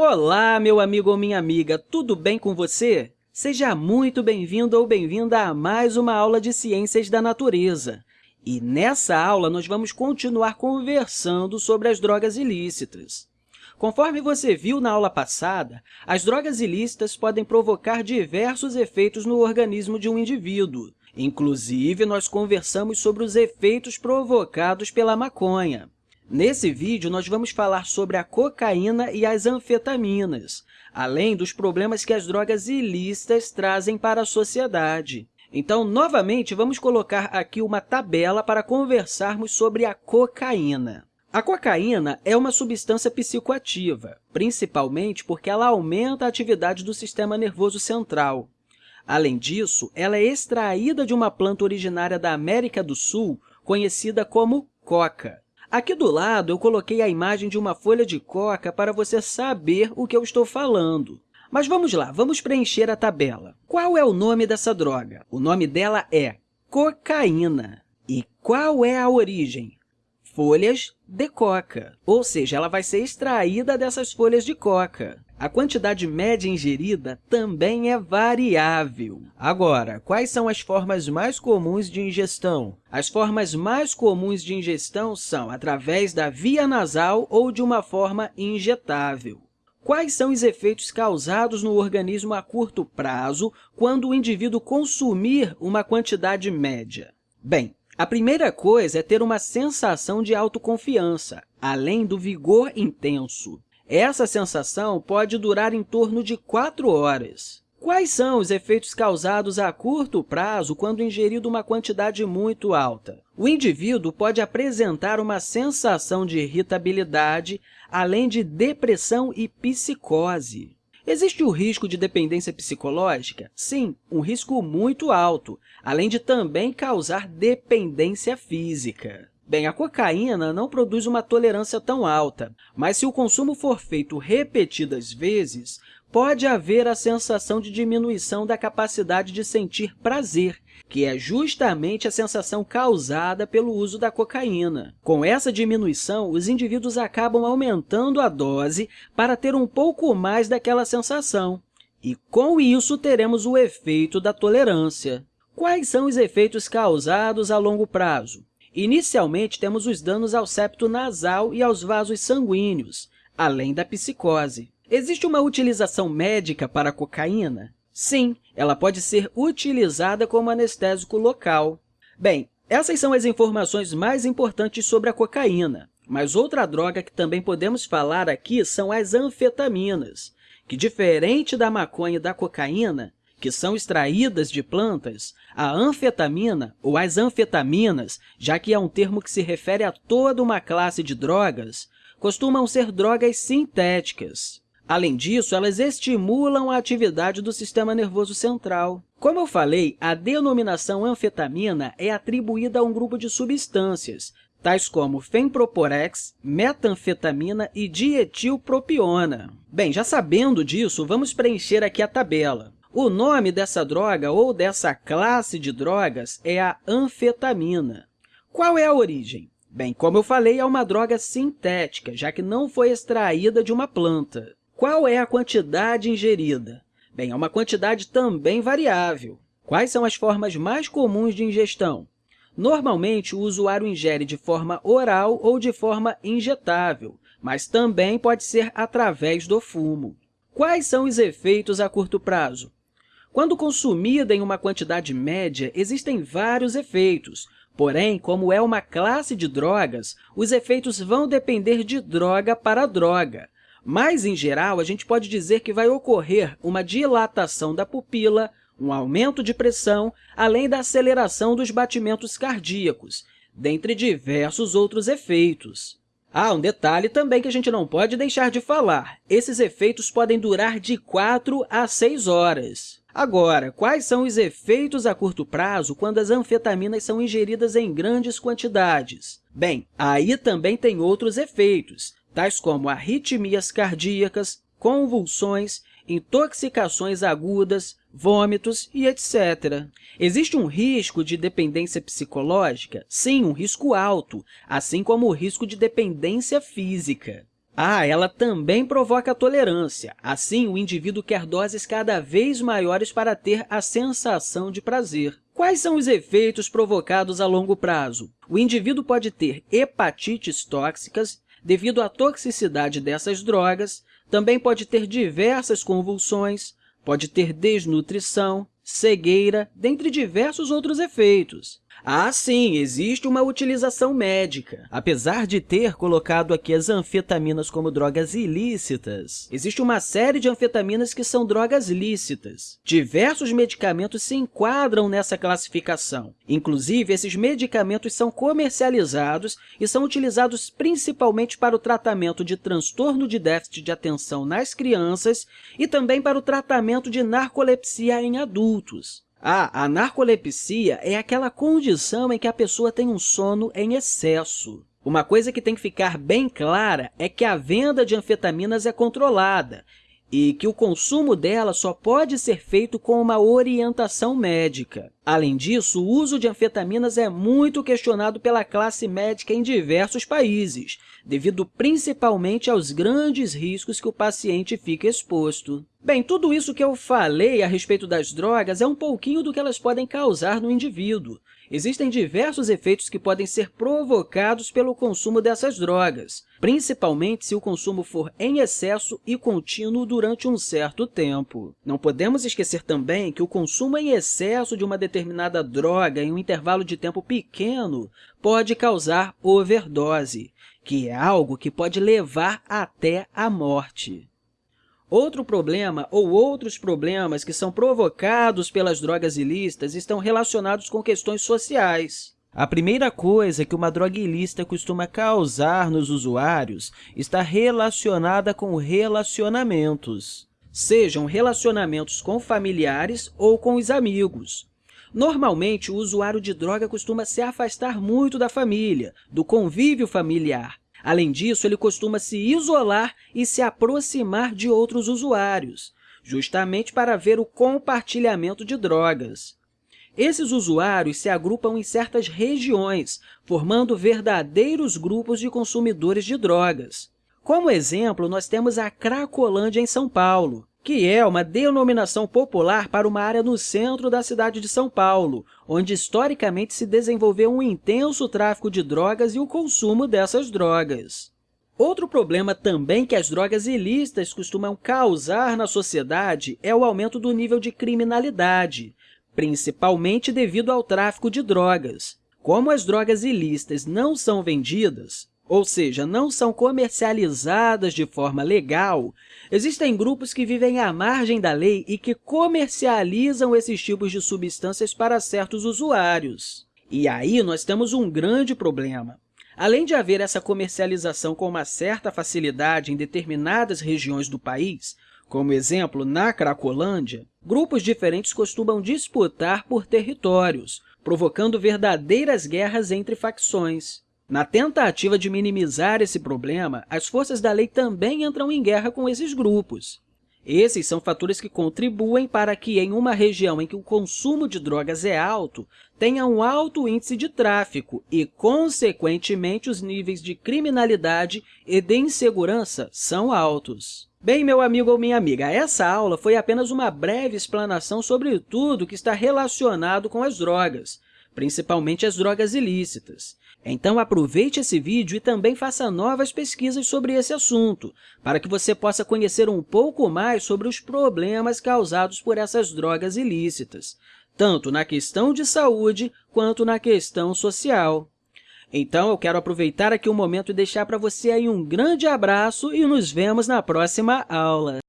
Olá, meu amigo ou minha amiga, tudo bem com você? Seja muito bem-vindo ou bem-vinda a mais uma aula de Ciências da Natureza. E nessa aula, nós vamos continuar conversando sobre as drogas ilícitas. Conforme você viu na aula passada, as drogas ilícitas podem provocar diversos efeitos no organismo de um indivíduo. Inclusive, nós conversamos sobre os efeitos provocados pela maconha. Nesse vídeo, nós vamos falar sobre a cocaína e as anfetaminas, além dos problemas que as drogas ilícitas trazem para a sociedade. Então, novamente, vamos colocar aqui uma tabela para conversarmos sobre a cocaína. A cocaína é uma substância psicoativa, principalmente porque ela aumenta a atividade do sistema nervoso central. Além disso, ela é extraída de uma planta originária da América do Sul, conhecida como coca. Aqui do lado, eu coloquei a imagem de uma folha de coca para você saber o que eu estou falando. Mas vamos lá, vamos preencher a tabela. Qual é o nome dessa droga? O nome dela é cocaína. E qual é a origem? Folhas de coca, ou seja, ela vai ser extraída dessas folhas de coca. A quantidade média ingerida também é variável. Agora, quais são as formas mais comuns de ingestão? As formas mais comuns de ingestão são através da via nasal ou de uma forma injetável. Quais são os efeitos causados no organismo a curto prazo quando o indivíduo consumir uma quantidade média? Bem, a primeira coisa é ter uma sensação de autoconfiança, além do vigor intenso. Essa sensação pode durar em torno de 4 horas. Quais são os efeitos causados a curto prazo quando ingerido uma quantidade muito alta? O indivíduo pode apresentar uma sensação de irritabilidade, além de depressão e psicose. Existe o risco de dependência psicológica? Sim, um risco muito alto, além de também causar dependência física. Bem, a cocaína não produz uma tolerância tão alta, mas se o consumo for feito repetidas vezes, pode haver a sensação de diminuição da capacidade de sentir prazer, que é justamente a sensação causada pelo uso da cocaína. Com essa diminuição, os indivíduos acabam aumentando a dose para ter um pouco mais daquela sensação. E, com isso, teremos o efeito da tolerância. Quais são os efeitos causados a longo prazo? Inicialmente, temos os danos ao septo nasal e aos vasos sanguíneos, além da psicose. Existe uma utilização médica para a cocaína? Sim, ela pode ser utilizada como anestésico local. Bem, essas são as informações mais importantes sobre a cocaína, mas outra droga que também podemos falar aqui são as anfetaminas, que, diferente da maconha e da cocaína, que são extraídas de plantas, a anfetamina, ou as anfetaminas, já que é um termo que se refere a toda uma classe de drogas, costumam ser drogas sintéticas. Além disso, elas estimulam a atividade do sistema nervoso central. Como eu falei, a denominação anfetamina é atribuída a um grupo de substâncias, tais como fenproporex, metanfetamina e dietilpropiona. Bem, já sabendo disso, vamos preencher aqui a tabela. O nome dessa droga ou dessa classe de drogas é a anfetamina. Qual é a origem? Bem, como eu falei, é uma droga sintética, já que não foi extraída de uma planta. Qual é a quantidade ingerida? Bem, é uma quantidade também variável. Quais são as formas mais comuns de ingestão? Normalmente, o usuário ingere de forma oral ou de forma injetável, mas também pode ser através do fumo. Quais são os efeitos a curto prazo? Quando consumida em uma quantidade média, existem vários efeitos. Porém, como é uma classe de drogas, os efeitos vão depender de droga para droga. Mas, em geral, a gente pode dizer que vai ocorrer uma dilatação da pupila, um aumento de pressão, além da aceleração dos batimentos cardíacos, dentre diversos outros efeitos. Ah, um detalhe também que a gente não pode deixar de falar. Esses efeitos podem durar de 4 a 6 horas. Agora, quais são os efeitos a curto prazo quando as anfetaminas são ingeridas em grandes quantidades? Bem, aí também tem outros efeitos, tais como arritmias cardíacas, convulsões, intoxicações agudas, vômitos e etc. Existe um risco de dependência psicológica? Sim, um risco alto, assim como o risco de dependência física. Ah, ela também provoca tolerância. Assim, o indivíduo quer doses cada vez maiores para ter a sensação de prazer. Quais são os efeitos provocados a longo prazo? O indivíduo pode ter hepatites tóxicas devido à toxicidade dessas drogas, também pode ter diversas convulsões, pode ter desnutrição, cegueira, dentre diversos outros efeitos. Ah, sim, existe uma utilização médica. Apesar de ter colocado aqui as anfetaminas como drogas ilícitas, existe uma série de anfetaminas que são drogas lícitas. Diversos medicamentos se enquadram nessa classificação. Inclusive, esses medicamentos são comercializados e são utilizados principalmente para o tratamento de transtorno de déficit de atenção nas crianças e também para o tratamento de narcolepsia em adultos. A narcolepsia é aquela condição em que a pessoa tem um sono em excesso. Uma coisa que tem que ficar bem clara é que a venda de anfetaminas é controlada e que o consumo dela só pode ser feito com uma orientação médica. Além disso, o uso de anfetaminas é muito questionado pela classe médica em diversos países, devido principalmente aos grandes riscos que o paciente fica exposto. Bem, tudo isso que eu falei a respeito das drogas é um pouquinho do que elas podem causar no indivíduo. Existem diversos efeitos que podem ser provocados pelo consumo dessas drogas, principalmente se o consumo for em excesso e contínuo durante um certo tempo. Não podemos esquecer também que o consumo em excesso de uma determinada droga em um intervalo de tempo pequeno pode causar overdose, que é algo que pode levar até a morte. Outro problema ou outros problemas que são provocados pelas drogas ilícitas estão relacionados com questões sociais. A primeira coisa que uma droga ilícita costuma causar nos usuários está relacionada com relacionamentos, sejam relacionamentos com familiares ou com os amigos. Normalmente, o usuário de droga costuma se afastar muito da família, do convívio familiar, Além disso, ele costuma se isolar e se aproximar de outros usuários, justamente para ver o compartilhamento de drogas. Esses usuários se agrupam em certas regiões, formando verdadeiros grupos de consumidores de drogas. Como exemplo, nós temos a Cracolândia, em São Paulo, que é uma denominação popular para uma área no centro da cidade de São Paulo, onde historicamente se desenvolveu um intenso tráfico de drogas e o consumo dessas drogas. Outro problema também que as drogas ilícitas costumam causar na sociedade é o aumento do nível de criminalidade, principalmente devido ao tráfico de drogas. Como as drogas ilícitas não são vendidas, ou seja, não são comercializadas de forma legal, existem grupos que vivem à margem da lei e que comercializam esses tipos de substâncias para certos usuários. E aí nós temos um grande problema. Além de haver essa comercialização com uma certa facilidade em determinadas regiões do país, como exemplo na Cracolândia, grupos diferentes costumam disputar por territórios, provocando verdadeiras guerras entre facções. Na tentativa de minimizar esse problema, as forças da lei também entram em guerra com esses grupos. Esses são fatores que contribuem para que, em uma região em que o consumo de drogas é alto, tenha um alto índice de tráfico e, consequentemente, os níveis de criminalidade e de insegurança são altos. Bem, meu amigo ou minha amiga, essa aula foi apenas uma breve explanação sobre tudo que está relacionado com as drogas, principalmente as drogas ilícitas. Então, aproveite esse vídeo e também faça novas pesquisas sobre esse assunto, para que você possa conhecer um pouco mais sobre os problemas causados por essas drogas ilícitas, tanto na questão de saúde quanto na questão social. Então, eu quero aproveitar aqui o um momento e deixar para você aí um grande abraço e nos vemos na próxima aula.